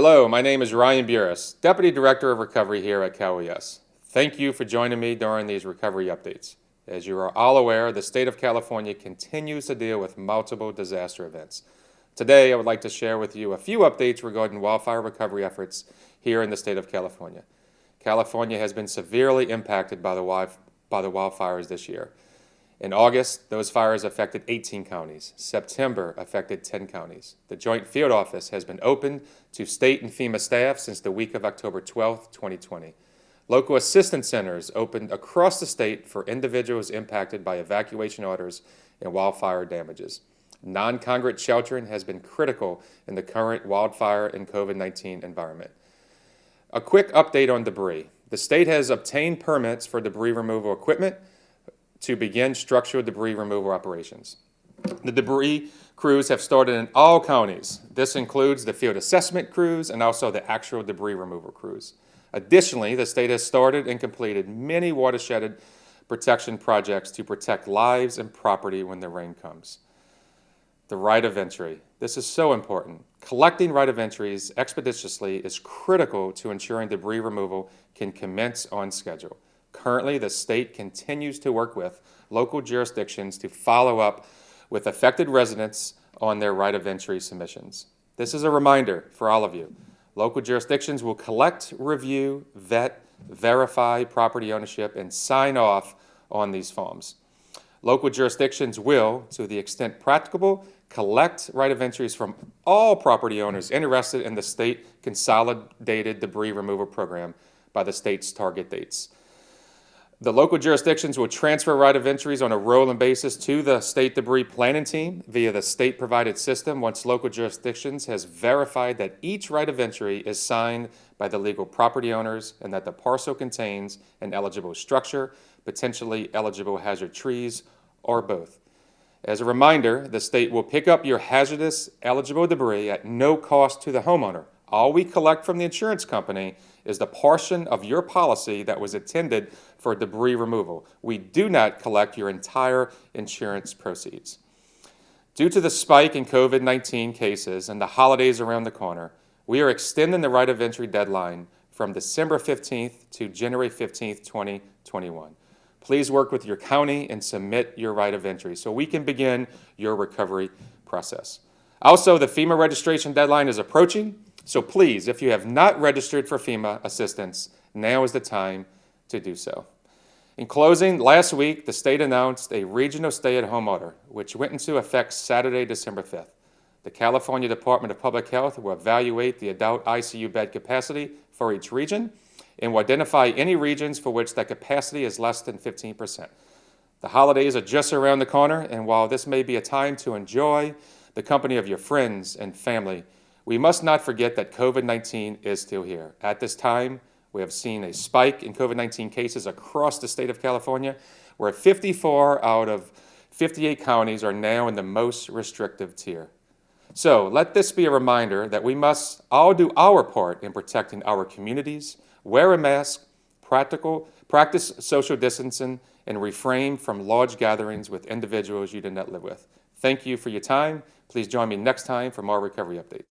Hello, my name is Ryan Buras, Deputy Director of Recovery here at Cal OES. Thank you for joining me during these recovery updates. As you are all aware, the state of California continues to deal with multiple disaster events. Today, I would like to share with you a few updates regarding wildfire recovery efforts here in the state of California. California has been severely impacted by the, by the wildfires this year. In August, those fires affected 18 counties. September affected 10 counties. The Joint Field Office has been open to state and FEMA staff since the week of October 12, 2020. Local assistance centers opened across the state for individuals impacted by evacuation orders and wildfire damages. Non-congregate sheltering has been critical in the current wildfire and COVID-19 environment. A quick update on debris. The state has obtained permits for debris removal equipment to begin structural debris removal operations. The debris crews have started in all counties. This includes the field assessment crews and also the actual debris removal crews. Additionally, the state has started and completed many watershed protection projects to protect lives and property when the rain comes. The right of entry. This is so important. Collecting right of entries expeditiously is critical to ensuring debris removal can commence on schedule. Currently, the state continues to work with local jurisdictions to follow up with affected residents on their right of entry submissions. This is a reminder for all of you. Local jurisdictions will collect, review, vet, verify property ownership, and sign off on these forms. Local jurisdictions will, to the extent practicable, collect right of entries from all property owners interested in the state consolidated debris removal program by the state's target dates. The local jurisdictions will transfer right of entries on a rolling basis to the state debris planning team via the state provided system once local jurisdictions has verified that each right of entry is signed by the legal property owners and that the parcel contains an eligible structure, potentially eligible hazard trees, or both. As a reminder, the state will pick up your hazardous eligible debris at no cost to the homeowner. All we collect from the insurance company is the portion of your policy that was intended for debris removal. We do not collect your entire insurance proceeds. Due to the spike in COVID-19 cases and the holidays around the corner, we are extending the right of entry deadline from December 15th to January 15th, 2021. Please work with your county and submit your right of entry so we can begin your recovery process. Also, the FEMA registration deadline is approaching, so please, if you have not registered for FEMA assistance, now is the time to do so. In closing, last week, the state announced a regional stay-at-home order, which went into effect Saturday, December 5th. The California Department of Public Health will evaluate the adult ICU bed capacity for each region and will identify any regions for which that capacity is less than 15%. The holidays are just around the corner, and while this may be a time to enjoy the company of your friends and family, we must not forget that COVID-19 is still here. At this time, we have seen a spike in COVID-19 cases across the state of California, where 54 out of 58 counties are now in the most restrictive tier. So let this be a reminder that we must all do our part in protecting our communities, wear a mask, practical, practice social distancing, and refrain from large gatherings with individuals you do not live with. Thank you for your time. Please join me next time for more recovery updates.